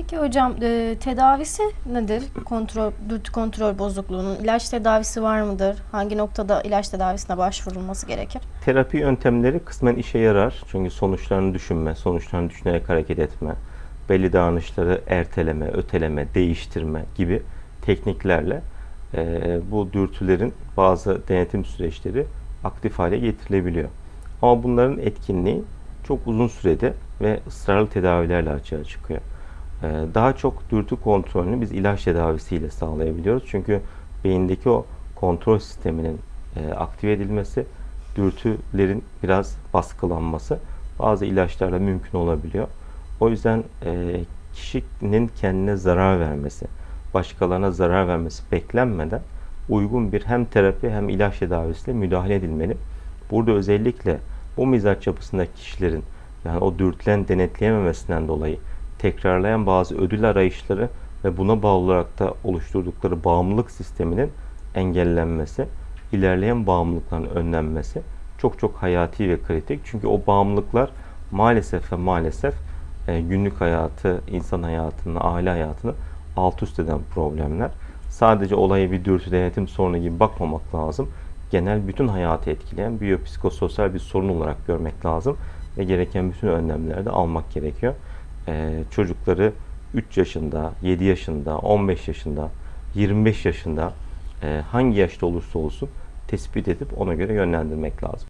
Peki hocam e, tedavisi nedir? Kontrol, dürtü kontrol bozukluğunun ilaç tedavisi var mıdır? Hangi noktada ilaç tedavisine başvurulması gerekir? Terapi yöntemleri kısmen işe yarar. Çünkü sonuçlarını düşünme, sonuçlarını düşünerek hareket etme, belli davranışları erteleme, öteleme, değiştirme gibi tekniklerle e, bu dürtülerin bazı denetim süreçleri aktif hale getirilebiliyor. Ama bunların etkinliği çok uzun sürede ve ısrarlı tedavilerle açığa çıkıyor. E, daha çok dürtü kontrolünü biz ilaç tedavisiyle sağlayabiliyoruz. Çünkü beyindeki o kontrol sisteminin e, aktive edilmesi, dürtülerin biraz baskılanması bazı ilaçlarla mümkün olabiliyor. O yüzden e, kişinin kendine zarar vermesi, başkalarına zarar vermesi beklenmeden uygun bir hem terapi hem ilaç tedavisiyle müdahale edilmeli. Burada özellikle bu mizaç yapısındaki kişilerin yani o dürtülen denetleyememesinden dolayı tekrarlayan bazı ödül arayışları ve buna bağlı olarak da oluşturdukları bağımlılık sisteminin engellenmesi, ilerleyen bağımlılıkların önlenmesi çok çok hayati ve kritik. Çünkü o bağımlılıklar maalesef ve maalesef e, günlük hayatı, insan hayatını, aile hayatını alt üst eden problemler. Sadece olaya bir dürtü denetim sorunu gibi bakmamak lazım. Genel bütün hayatı etkileyen biyopsikososyal bir sorun olarak görmek lazım ve gereken bütün önlemleri de almak gerekiyor. Ee, çocukları 3 yaşında, 7 yaşında, 15 yaşında, 25 yaşında e, hangi yaşta olursa olsun tespit edip ona göre yönlendirmek lazım.